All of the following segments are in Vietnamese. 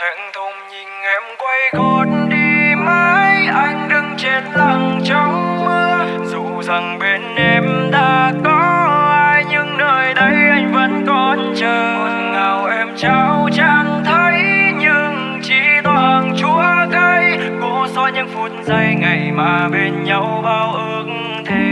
thẹn thùng nhìn em quay gót đi, mãi anh đứng trên lặng trong mưa. Dù rằng bên em đã có ai, nhưng nơi đây anh vẫn còn chờ. Ngọt ngào em trao chẳng thấy, nhưng chỉ toàn chúa cay. Cố xóa những phút giây ngày mà bên nhau bao ước thề.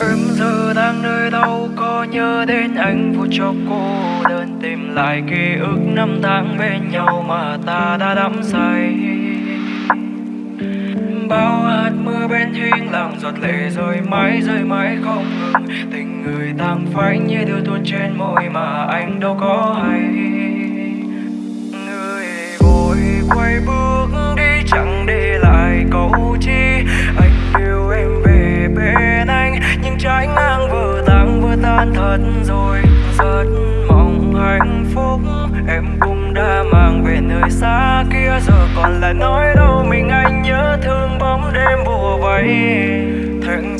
Em giờ đang nơi đâu, có nhớ đến anh phút chốc cô đơn tìm lại ký ức năm tháng bên nhau mà ta đã đắm say. Bao hạt mưa bên hiên làm giọt lệ rơi mãi rơi mãi không ngừng. Tình người tan phai như điều tuôn trên môi mà anh đâu có hay. Người vội quay bước đi chẳng để lại câu chi. Anh yêu em về bên anh, nhưng trái ngang vừa tan vừa tan thật rồi rất mong hạnh phúc. Em cũng đã mang về nơi xa kia, giờ còn là nói đâu mình anh nhớ thương bóng đêm bùa vây. Thành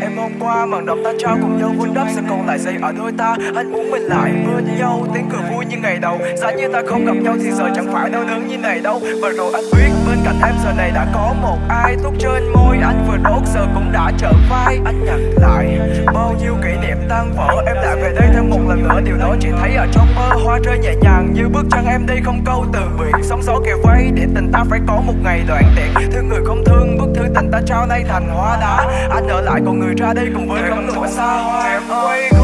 em hôm qua màn đọc ta trao cùng nhau vun đắp sẽ còn lại giây ở đôi ta. Anh muốn mình lại bên nhau, tiếng cười vui như ngày đầu. Giá như ta không gặp nhau thì giờ chẳng phải đau đớn như này đâu. Và rồi anh biết, bên cạnh em giờ này đã có một ai thuốc trên môi. Anh vừa đốt giờ cũng đã trở vai, anh nhặt lại bao nhiêu kỷ niệm tan vỡ. Em lại về đây một lần nữa điều đó chỉ thấy ở trong mơ hoa rơi nhẹ nhàng như bước chân em đi không câu từ biệt sóng gió kề vây để tình ta phải có một ngày đoạn tiện. Thương người không thương bức thư tình ta trao nay thành hoa đá. Anh ở lại còn người ra đi cùng với cánh cửa xa hoa. em quay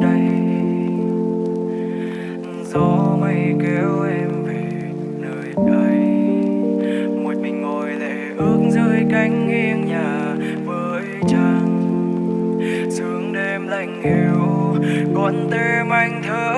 đây gió mây kéo em về nơi đây một mình ngồi lệ ước dưới cánh nghiêng nhà với trăng sương đêm lạnh hiu con tim anh thơ.